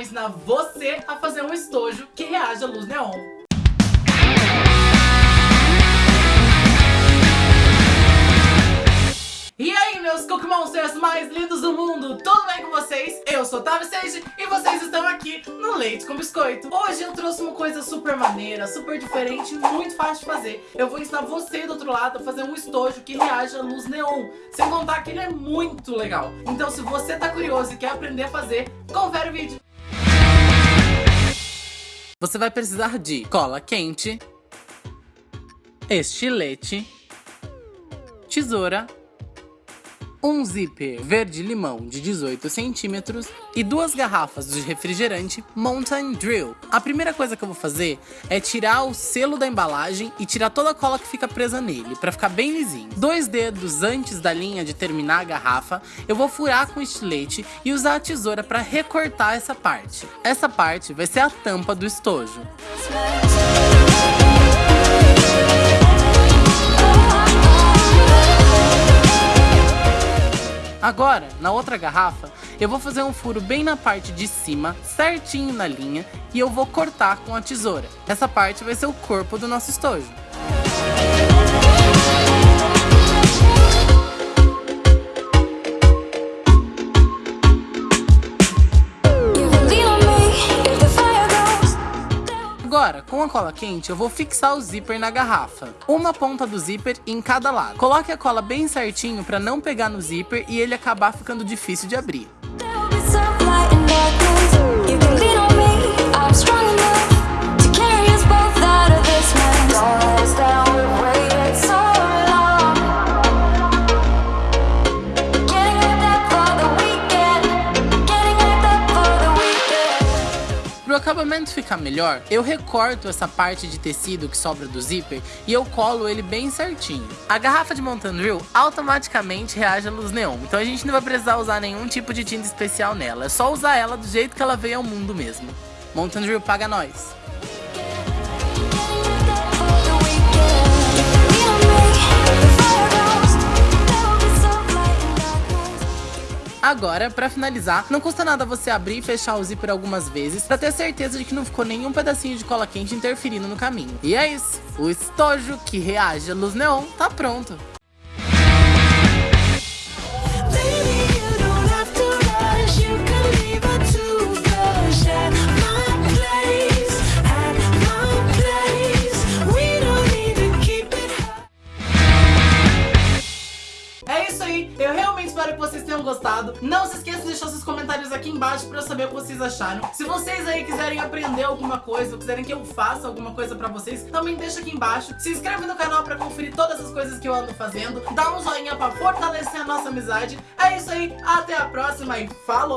ensinar você a fazer um estojo que reage à luz neon. E aí, meus Monsters mais lindos do mundo, tudo bem com vocês? Eu sou Tavi Sage e vocês estão aqui no Leite com Biscoito. Hoje eu trouxe uma coisa super maneira, super diferente muito fácil de fazer. Eu vou ensinar você do outro lado a fazer um estojo que reage à luz neon, sem contar que ele é muito legal. Então se você tá curioso e quer aprender a fazer, confere o vídeo. Você vai precisar de cola quente, estilete, tesoura, um zíper verde-limão de 18 centímetros e duas garrafas de refrigerante Mountain Drill. A primeira coisa que eu vou fazer é tirar o selo da embalagem e tirar toda a cola que fica presa nele, para ficar bem lisinho. Dois dedos antes da linha de terminar a garrafa, eu vou furar com estilete e usar a tesoura para recortar essa parte. Essa parte vai ser a tampa do estojo. Agora, na outra garrafa, eu vou fazer um furo bem na parte de cima, certinho na linha, e eu vou cortar com a tesoura. Essa parte vai ser o corpo do nosso estojo. Agora, com a cola quente, eu vou fixar o zíper na garrafa. Uma ponta do zíper em cada lado. Coloque a cola bem certinho para não pegar no zíper e ele acabar ficando difícil de abrir. Acabamento ficar melhor, eu recorto essa parte de tecido que sobra do zíper e eu colo ele bem certinho. A garrafa de Mountain Drill automaticamente reage à luz neon, então a gente não vai precisar usar nenhum tipo de tinta especial nela, é só usar ela do jeito que ela veio ao mundo mesmo. Mountain Drill paga nós! Agora, pra finalizar, não custa nada você abrir e fechar o zíper algumas vezes pra ter certeza de que não ficou nenhum pedacinho de cola quente interferindo no caminho. E é isso, o estojo que reage à luz neon tá pronto. Eu realmente espero que vocês tenham gostado. Não se esqueça de deixar seus comentários aqui embaixo pra eu saber o que vocês acharam. Se vocês aí quiserem aprender alguma coisa, ou quiserem que eu faça alguma coisa pra vocês, também deixa aqui embaixo. Se inscreve no canal pra conferir todas as coisas que eu ando fazendo. Dá um joinha pra fortalecer a nossa amizade. É isso aí, até a próxima e falou!